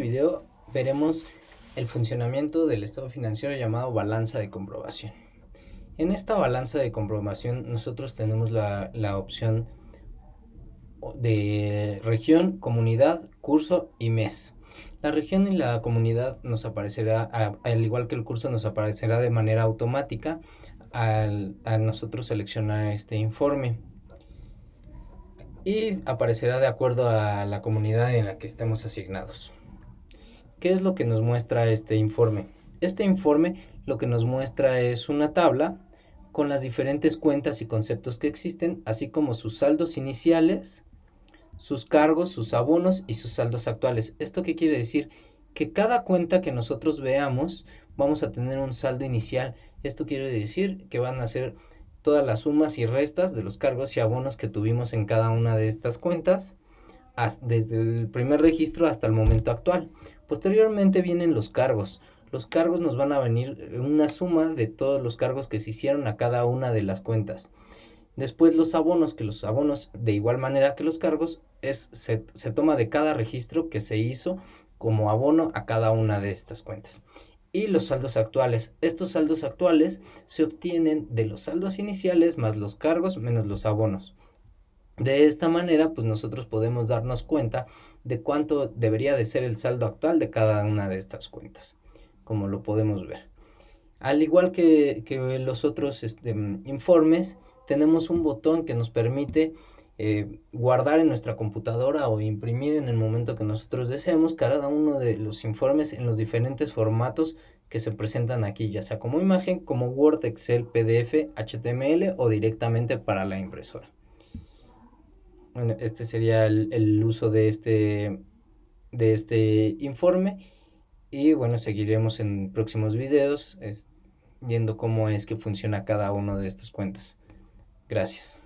video veremos el funcionamiento del estado financiero llamado balanza de comprobación. En esta balanza de comprobación nosotros tenemos la, opción de región, comunidad, curso y mes. La región y la comunidad nos aparecerá, al igual que el curso, nos aparecerá de manera automática al, al nosotros seleccionar este informe y aparecerá de acuerdo a la comunidad en la que estemos asignados. ¿Qué es lo que nos muestra este informe? Este informe lo que nos muestra es una tabla con las diferentes cuentas y conceptos que existen, así como sus saldos iniciales, sus cargos, sus abonos y sus saldos actuales. ¿Esto qué quiere decir? Que cada cuenta que nosotros veamos vamos a tener un saldo inicial. Esto quiere decir que van a ser todas las sumas y restas de los cargos y abonos que tuvimos en cada una de estas cuentas desde el primer registro hasta el momento actual. Posteriormente vienen los cargos. Los cargos nos van a venir una suma de todos los cargos que se hicieron a cada una de las cuentas. Después los abonos, que los abonos de igual manera que los cargos, es, se, se toma de cada registro que se hizo como abono a cada una de estas cuentas. Y los saldos actuales. Estos saldos actuales se obtienen de los saldos iniciales más los cargos menos los abonos. De esta manera, pues nosotros podemos darnos cuenta de cuánto debería de ser el saldo actual de cada una de estas cuentas, como lo podemos ver. Al igual que, los otros este, informes, tenemos un botón que nos permite eh, guardar en nuestra computadora o imprimir en el momento que nosotros deseemos cada uno de los informes en los diferentes formatos que se presentan aquí, ya sea como imagen, como Word, Excel, PDF, HTML o directamente para la impresora. Bueno, este sería el, uso de este, de este informe. Y bueno, seguiremos en próximos videos viendo cómo es que funciona cada una de estas cuentas. Gracias.